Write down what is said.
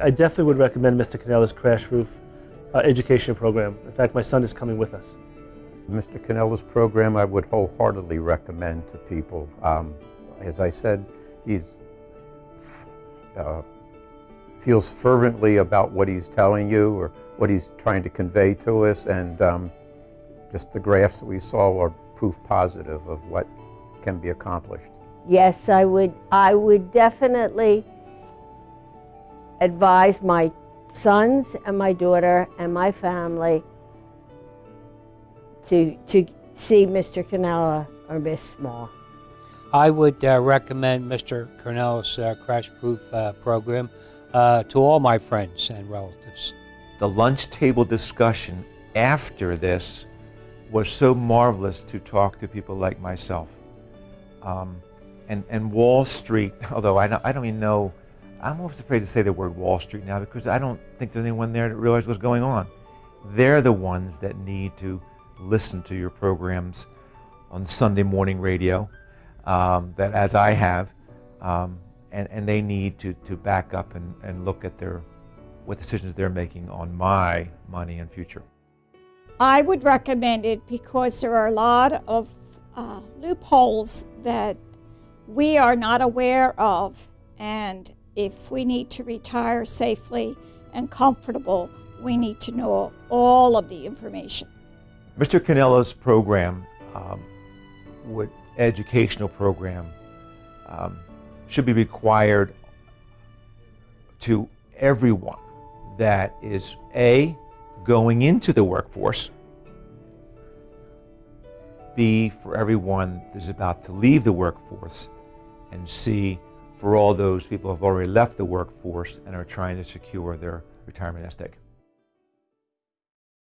I definitely would recommend Mr. Canella's Crash Proof uh, education program. In fact, my son is coming with us. Mr. Canella's program I would wholeheartedly recommend to people. Um, as I said, he's uh, feels fervently about what he's telling you or what he's trying to convey to us, and um, just the graphs that we saw are proof positive of what can be accomplished. Yes, I would. I would definitely advise my sons and my daughter and my family to to see Mr. Canella or Miss Small. I would uh, recommend Mr. Cornell's uh, Crash Proof uh, program uh, to all my friends and relatives. The lunch table discussion after this was so marvelous to talk to people like myself. Um, and, and Wall Street, although I don't, I don't even know, I'm always afraid to say the word Wall Street now because I don't think there's anyone there that realizes what's going on. They're the ones that need to listen to your programs on Sunday morning radio, um, that as I have, um, and, and they need to, to back up and, and look at their, what decisions they're making on my money and future. I would recommend it because there are a lot of uh, loopholes that we are not aware of. And if we need to retire safely and comfortable, we need to know all of the information. Mr. Canella's program, um, would, educational program, um, should be required to everyone that is A, going into the workforce, B, for everyone that's about to leave the workforce, and C, for all those people who have already left the workforce and are trying to secure their retirement egg.